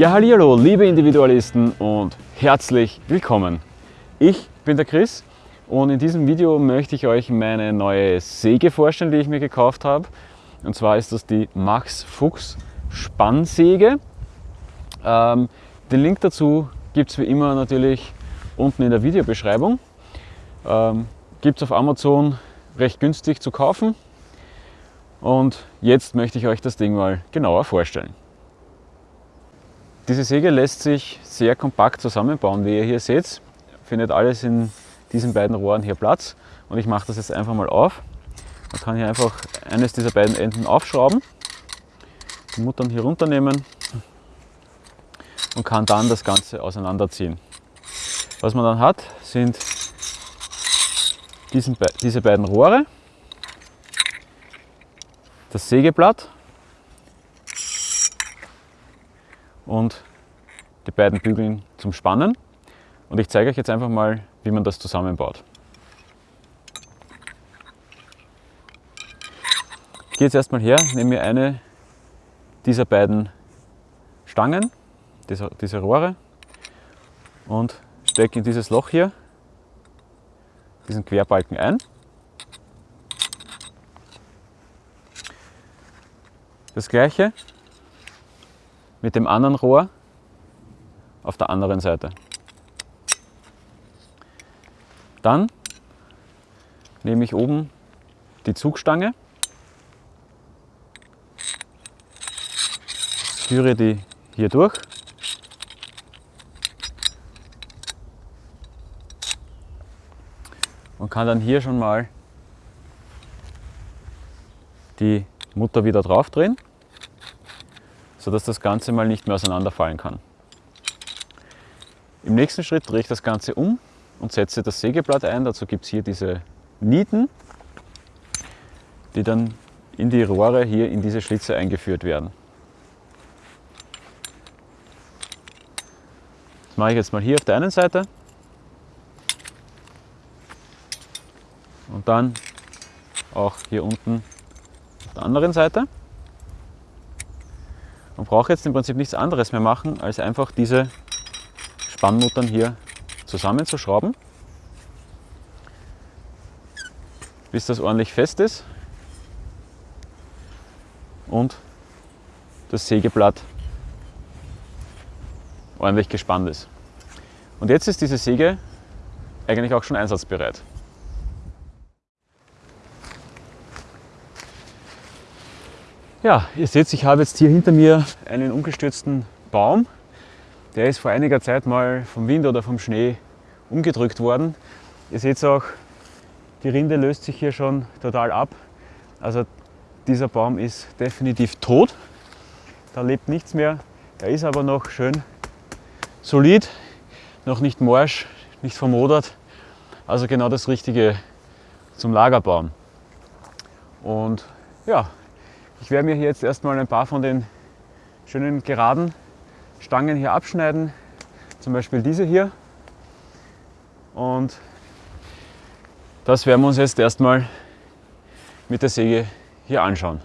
Ja, hallo, liebe Individualisten und herzlich willkommen. Ich bin der Chris und in diesem Video möchte ich euch meine neue Säge vorstellen, die ich mir gekauft habe. Und zwar ist das die Max Fuchs Spannsäge. Ähm, den Link dazu gibt es wie immer natürlich unten in der Videobeschreibung. Ähm, gibt es auf Amazon recht günstig zu kaufen. Und jetzt möchte ich euch das Ding mal genauer vorstellen. Diese Säge lässt sich sehr kompakt zusammenbauen, wie ihr hier seht. Findet alles in diesen beiden Rohren hier Platz. Und ich mache das jetzt einfach mal auf. Man kann hier einfach eines dieser beiden Enden aufschrauben, die Muttern hier runternehmen und kann dann das Ganze auseinanderziehen. Was man dann hat, sind diese beiden Rohre, das Sägeblatt und die beiden Bügeln zum Spannen. Und ich zeige euch jetzt einfach mal, wie man das zusammenbaut. Ich gehe jetzt erstmal her, nehme mir eine dieser beiden Stangen, diese, diese Rohre und stecke in dieses Loch hier diesen Querbalken ein. Das gleiche mit dem anderen Rohr auf der anderen Seite. Dann nehme ich oben die Zugstange, führe die hier durch und kann dann hier schon mal die Mutter wieder drauf drehen, sodass das Ganze mal nicht mehr auseinanderfallen kann. Im nächsten Schritt drehe ich das Ganze um und setze das Sägeblatt ein. Dazu gibt es hier diese Nieten, die dann in die Rohre hier in diese Schlitze eingeführt werden. Das mache ich jetzt mal hier auf der einen Seite und dann auch hier unten auf der anderen Seite. Man braucht jetzt im Prinzip nichts anderes mehr machen, als einfach diese Spannmuttern hier zusammenzuschrauben, bis das ordentlich fest ist und das Sägeblatt ordentlich gespannt ist. Und jetzt ist diese Säge eigentlich auch schon einsatzbereit. Ja, ihr seht, ich habe jetzt hier hinter mir einen umgestürzten Baum. Der ist vor einiger Zeit mal vom Wind oder vom Schnee umgedrückt worden. Ihr seht auch, die Rinde löst sich hier schon total ab. Also dieser Baum ist definitiv tot. Da lebt nichts mehr. Er ist aber noch schön solid, noch nicht morsch, nicht vermodert. Also genau das Richtige zum Lagerbaum. Und ja, ich werde mir hier jetzt erstmal ein paar von den schönen geraden Stangen hier abschneiden, zum Beispiel diese hier. Und das werden wir uns jetzt erstmal mit der Säge hier anschauen.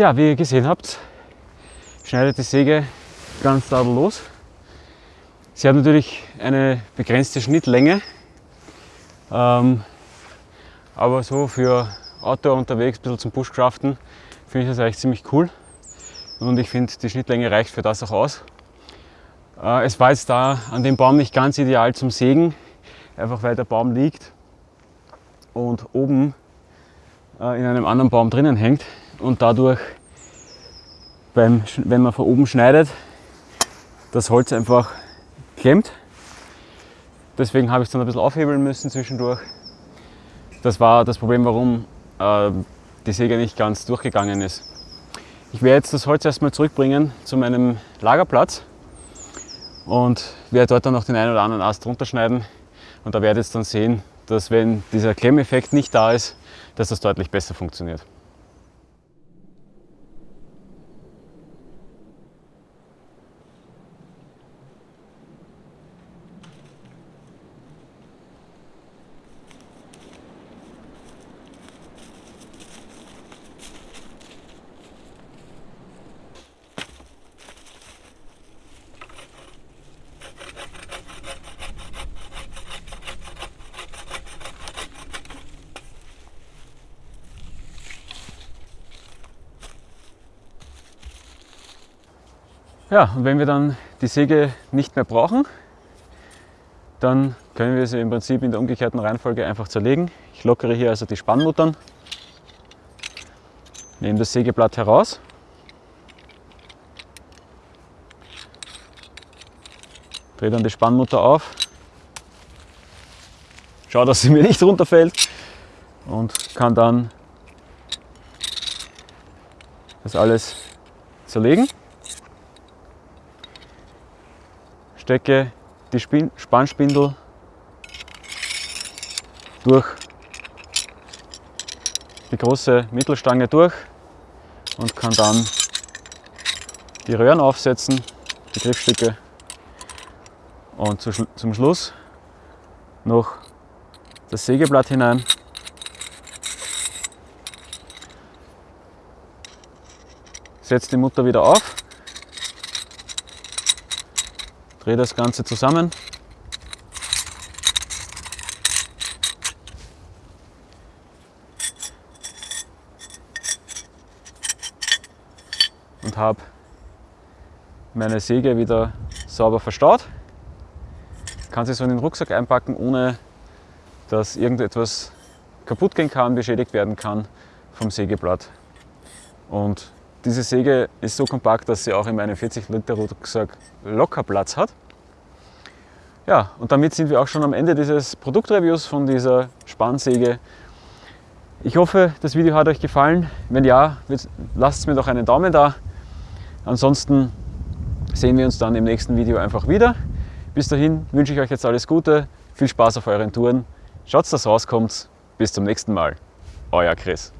Ja, wie ihr gesehen habt, schneidet die Säge ganz tadellos. Sie hat natürlich eine begrenzte Schnittlänge, ähm, aber so für Outdoor unterwegs, ein bisschen zum Bushcraften, finde ich das eigentlich ziemlich cool. Und ich finde, die Schnittlänge reicht für das auch aus. Äh, es war jetzt da an dem Baum nicht ganz ideal zum Sägen, einfach weil der Baum liegt und oben äh, in einem anderen Baum drinnen hängt und dadurch, beim, wenn man von oben schneidet, das Holz einfach klemmt. Deswegen habe ich es dann ein bisschen aufhebeln müssen zwischendurch. Das war das Problem, warum äh, die Säge nicht ganz durchgegangen ist. Ich werde jetzt das Holz erstmal zurückbringen zu meinem Lagerplatz und werde dort dann noch den einen oder anderen Ast runterschneiden und da werdet ihr dann sehen, dass wenn dieser Klemmeffekt nicht da ist, dass das deutlich besser funktioniert. Ja, und wenn wir dann die Säge nicht mehr brauchen, dann können wir sie im Prinzip in der umgekehrten Reihenfolge einfach zerlegen. Ich lockere hier also die Spannmuttern, nehme das Sägeblatt heraus, drehe dann die Spannmutter auf, schaue, dass sie mir nicht runterfällt und kann dann das alles zerlegen. Stecke die Spannspindel durch die große Mittelstange durch und kann dann die Röhren aufsetzen, die Griffstücke und zum Schluss noch das Sägeblatt hinein. Setze die Mutter wieder auf Drehe das Ganze zusammen. Und habe meine Säge wieder sauber verstaut. Kann sie so in den Rucksack einpacken, ohne dass irgendetwas kaputt gehen kann, beschädigt werden kann vom Sägeblatt. Und diese Säge ist so kompakt, dass sie auch in meinem 40 Liter Rucksack locker Platz hat. Ja, und damit sind wir auch schon am Ende dieses Produktreviews von dieser Spannsäge. Ich hoffe, das Video hat euch gefallen. Wenn ja, lasst mir doch einen Daumen da. Ansonsten sehen wir uns dann im nächsten Video einfach wieder. Bis dahin wünsche ich euch jetzt alles Gute, viel Spaß auf euren Touren. Schaut, dass rauskommt. Bis zum nächsten Mal. Euer Chris.